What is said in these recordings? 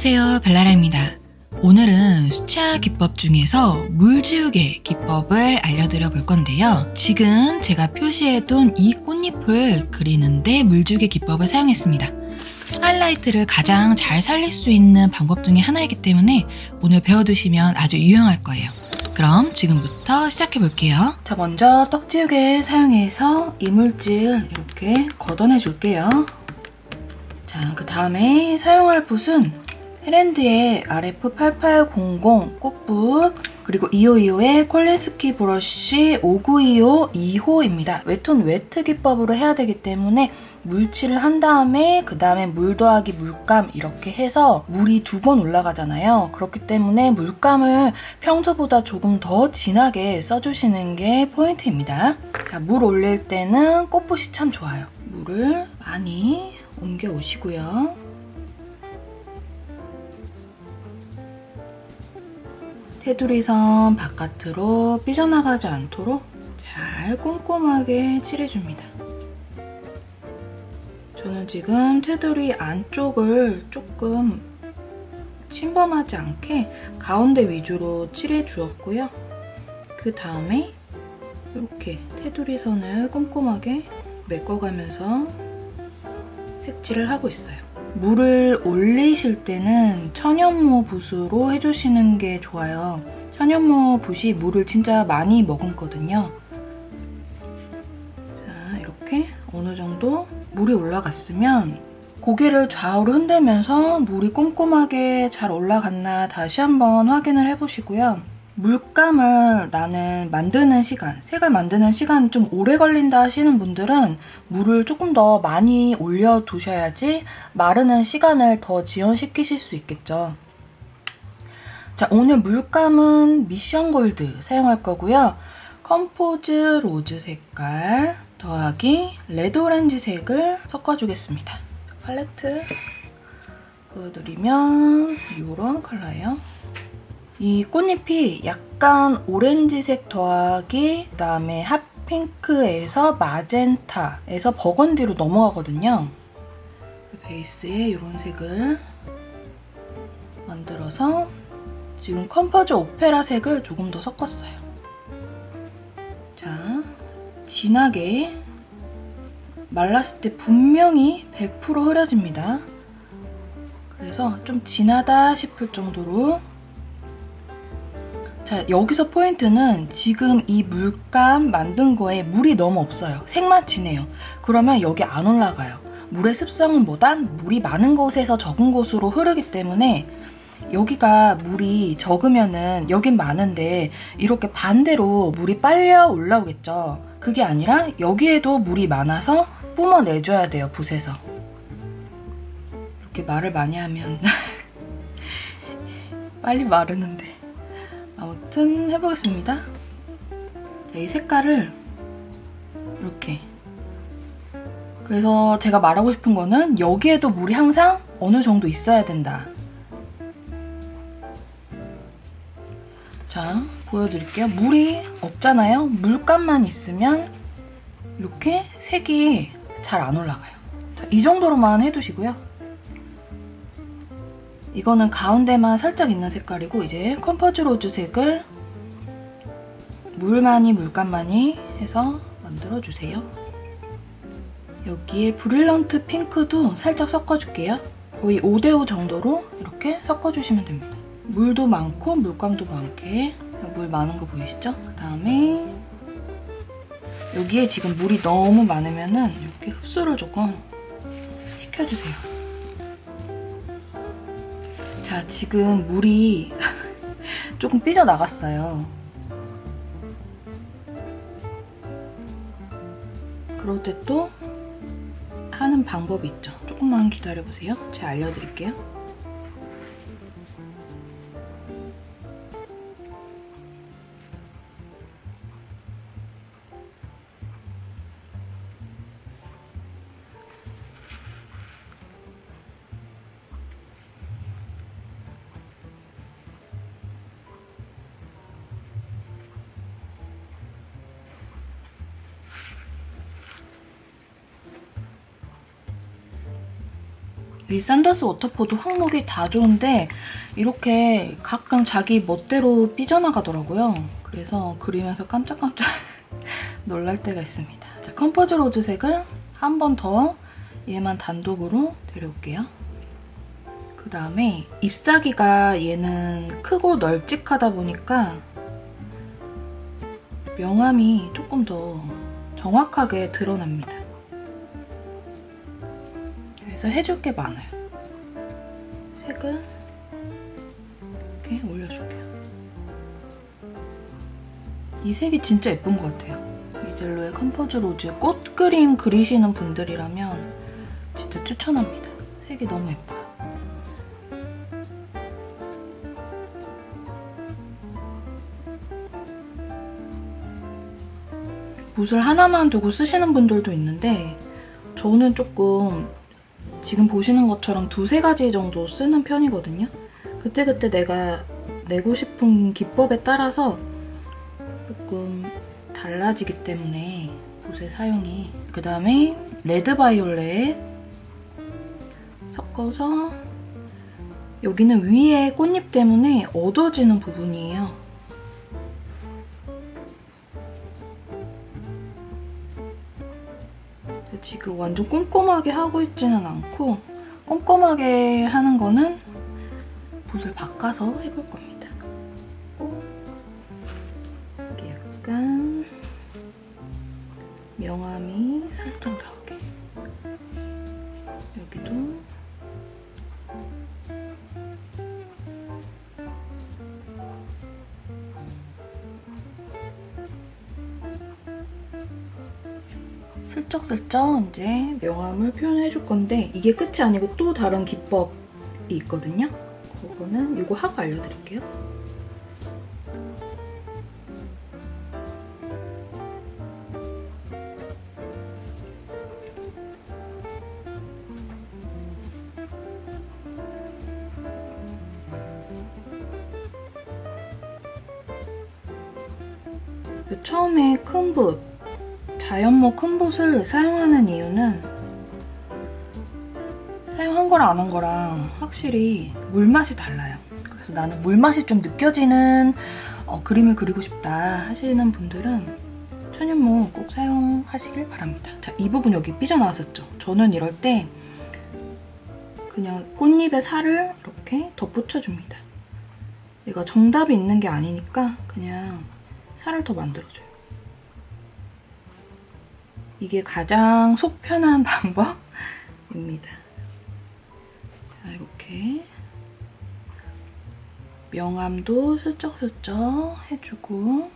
안녕하세요 벨라라입니다. 오늘은 수채화 기법 중에서 물지우개 기법을 알려드려 볼 건데요. 지금 제가 표시해둔 이 꽃잎을 그리는데 물지우개 기법을 사용했습니다. 하이라이트를 가장 잘 살릴 수 있는 방법 중에 하나이기 때문에 오늘 배워두시면 아주 유용할 거예요. 그럼 지금부터 시작해 볼게요. 자, 먼저 떡지우개 사용해서 이물질 이렇게 걷어내 줄게요. 자, 그 다음에 사용할 붓은 헤렌드의 RF8800 꽃붓 그리고 2525의 Kolinsky brush 5925 2호입니다. wet on wet 기법으로 해야 되기 때문에 물칠을 한 다음에 그 다음에 물 더하기 물감 이렇게 해서 물이 두 번 올라가잖아요. 그렇기 때문에 물감을 평소보다 조금 더 진하게 써주시는 게 포인트입니다. 자, 물 올릴 때는 꽃붓이 참 좋아요. 물을 많이 옮겨 오시고요. 테두리선 바깥으로 삐져나가지 않도록 잘 꼼꼼하게 칠해줍니다. 저는 지금 테두리 안쪽을 조금 침범하지 않게 가운데 위주로 칠해주었고요. 그 다음에 이렇게 테두리 선을 꼼꼼하게 메꿔가면서 색칠을 하고 있어요. 물을 올리실 때는 천연모 붓으로 해주시는 게 좋아요. 천연모 붓이 물을 진짜 많이 머금거든요. 자, 이렇게 어느 정도 물이 올라갔으면 고개를 좌우로 흔들면서 물이 꼼꼼하게 잘 올라갔나 다시 한번 확인을 해보시고요. 물감을 나는 만드는 시간, 색을 만드는 시간이 좀 오래 걸린다 하시는 분들은 물을 조금 더 많이 올려두셔야지 마르는 시간을 더 지연시키실 수 있겠죠. 자, 오늘 물감은 미션 골드 사용할 거고요. Compose Rose 색깔 더하기 Red Orange 색을 섞어주겠습니다. 팔레트 보여드리면 이런 컬러예요. 이 꽃잎이 약간 오렌지색 더하기 그다음에 핫핑크에서 마젠타에서 버건디로 넘어가거든요. 베이스에 이런 색을 만들어서 지금 컴퍼즈 오페라 색을 조금 더 섞었어요. 자, 진하게 말랐을 때 분명히 100% 흐려집니다. 그래서 좀 진하다 싶을 정도로 자, 여기서 포인트는 지금 이 물감 만든 거에 물이 너무 없어요. 색만 진해요. 그러면 여기 안 올라가요. 물의 습성은 뭐다? 물이 많은 곳에서 적은 곳으로 흐르기 때문에 여기가 물이 적으면은 여긴 많은데 이렇게 반대로 물이 빨려 올라오겠죠. 그게 아니라 여기에도 물이 많아서 뿜어내줘야 돼요, 붓에서. 이렇게 말을 많이 하면 빨리 마르는데. 아무튼 해보겠습니다. 자, 이 색깔을 이렇게 그래서 제가 말하고 싶은 거는 여기에도 물이 항상 어느 정도 있어야 된다. 자, 보여드릴게요. 물이 없잖아요. 물감만 있으면 이렇게 색이 잘 안 올라가요. 자, 이 정도로만 해두시고요. 이거는 가운데만 살짝 있는 색깔이고 이제 Compose Rose 색을 물 많이 물감 많이 해서 만들어주세요. 여기에 Brilliant Pink도 살짝 섞어줄게요. 거의 5대5 정도로 이렇게 섞어주시면 됩니다. 물도 많고 물감도 많게 물 많은 거 보이시죠? 그 다음에 여기에 지금 물이 너무 많으면 은 이렇게 흡수를 조금 시켜주세요. 자, 지금 물이 조금 삐져나갔어요. 그럴 때 또 하는 방법이 있죠. 조금만 기다려보세요. 제가 알려드릴게요. 이 샌더스 워터포드 황목이 다 좋은데 이렇게 가끔 자기 멋대로 삐져나가더라고요. 그래서 그리면서 깜짝깜짝 놀랄 때가 있습니다. 자, Compose Rose 색을 한 번 더 얘만 단독으로 데려올게요. 그 다음에 잎사귀가 얘는 크고 널찍하다 보니까 명암이 조금 더 정확하게 드러납니다. 그래서 해줄 게 많아요. 색을 이렇게 올려줄게요. 이 색이 진짜 예쁜 것 같아요. 미젤로의 Compose Rose 꽃 그림 그리시는 분들이라면 진짜 추천합니다. 색이 너무 예뻐요. 붓을 하나만 두고 쓰시는 분들도 있는데 저는 조금 지금 보시는 것처럼 두세 가지 정도 쓰는 편이거든요. 그때그때 내가 내고 싶은 기법에 따라서 조금 달라지기 때문에 붓의 사용이 그 다음에 레드 바이올렛 섞어서 여기는 위에 꽃잎 때문에 어두워지는 부분이에요. 지금 완전 꼼꼼하게 하고 있지는 않고 꼼꼼하게 하는 거는 붓을 바꿔서 해볼 겁니다. 슬쩍슬쩍 이제 명암을 표현해줄 건데 이게 끝이 아니고 또 다른 기법이 있거든요. 그거는 이거 하고 알려드릴게요. 처음에 큰 붓, 자연모 큰 붓을 사용하는 이유는 사용한 거랑 안 한 거랑 확실히 물맛이 달라요. 그래서 나는 물맛이 좀 느껴지는 어, 그림을 그리고 싶다 하시는 분들은 천연모 꼭 사용하시길 바랍니다. 자, 이 부분 여기 삐져나왔었죠? 저는 이럴 때 그냥 꽃잎에 살을 이렇게 덧붙여줍니다. 이거 정답이 있는 게 아니니까 그냥 살을 더 만들어줘요. 이게 가장 속 편한 방법입니다. 자, 이렇게 명암도 슬쩍슬쩍 해주고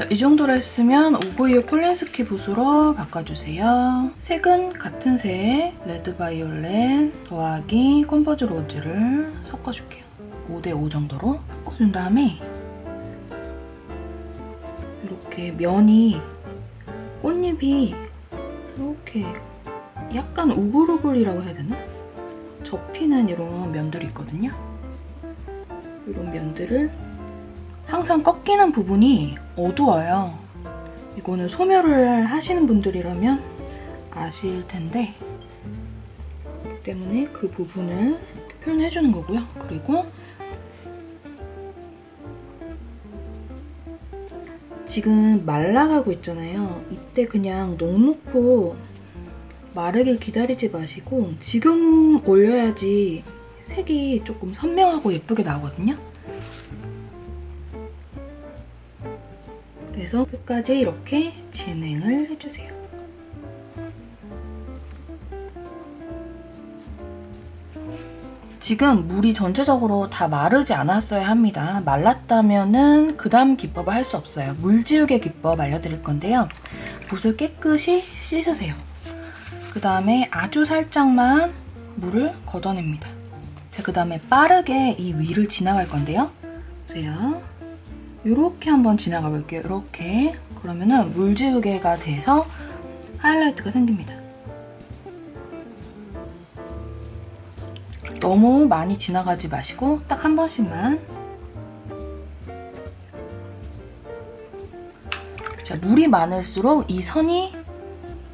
자, 이 정도로 했으면 오구이오 Kolinsky 붓으로 바꿔주세요. 색은 같은 색 Red Violet 더하기 Compose Rose를 섞어줄게요. 5대5 정도로 섞어준 다음에 이렇게 면이 꽃잎이 이렇게 약간 우글우글이라고 해야 되나? 접히는 이런 면들이 있거든요. 이런 면들을 항상 꺾이는 부분이 어두워요. 이거는 소멸을 하시는 분들이라면 아실 텐데 그 때문에 그 부분을 표현해주는 거고요. 그리고 지금 말라가고 있잖아요. 이때 그냥 넉넉고 마르길 기다리지 마시고 지금 올려야지 색이 조금 선명하고 예쁘게 나오거든요. 그래서 끝까지 이렇게 진행을 해주세요. 지금 물이 전체적으로 다 마르지 않았어야 합니다. 말랐다면 그 다음 기법을 할 수 없어요. 물지우개 기법 알려드릴 건데요. 붓을 깨끗이 씻으세요. 그 다음에 아주 살짝만 물을 걷어냅니다. 자, 그 다음에 빠르게 이 위를 지나갈 건데요. 보세요. 이렇게 한번 지나가 볼게요. 이렇게. 그러면은 물지우개가 돼서 하이라이트가 생깁니다. 너무 많이 지나가지 마시고 딱 한 번씩만 자, 물이 많을수록 이 선이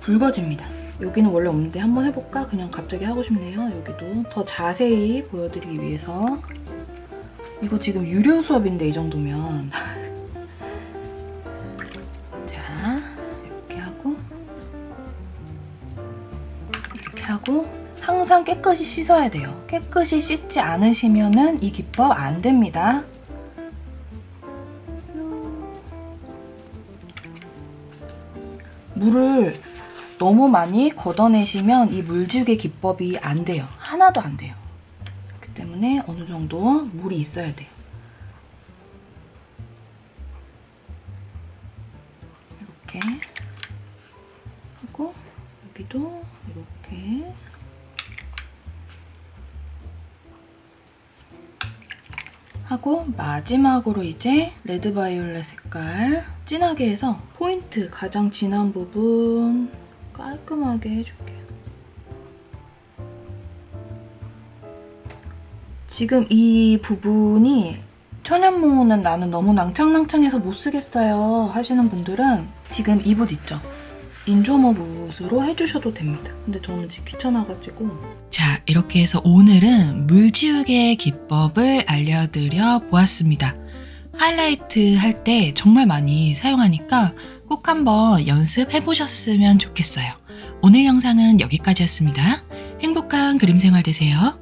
굵어집니다. 여기는 원래 없는데 한번 해볼까? 그냥 갑자기 하고 싶네요. 여기도 더 자세히 보여드리기 위해서 이거 지금 유료 수업인데 이 정도면 자 이렇게 하고 이렇게 하고 항상 깨끗이 씻어야 돼요. 깨끗이 씻지 않으시면 이 기법 안 됩니다. 물을 너무 많이 걷어내시면 이 물지우개 기법이 안 돼요. 하나도 안 돼요. 때문에 어느 정도 물이 있어야 돼요. 이렇게 하고 여기도 이렇게 하고 마지막으로 이제 레드 바이올렛 색깔 진하게 해서 포인트 가장 진한 부분 깔끔하게 해줄게요. 지금 이 부분이 천연모는 나는 너무 낭창낭창해서 못 쓰겠어요 하시는 분들은 지금 이 붓 있죠? 인조모 붓으로 해주셔도 됩니다. 근데 저는 지금 귀찮아가지고 자 이렇게 해서 오늘은 물지우개 기법을 알려드려 보았습니다. 하이라이트 할 때 정말 많이 사용하니까 꼭 한번 연습해 보셨으면 좋겠어요. 오늘 영상은 여기까지였습니다. 행복한 그림 생활 되세요.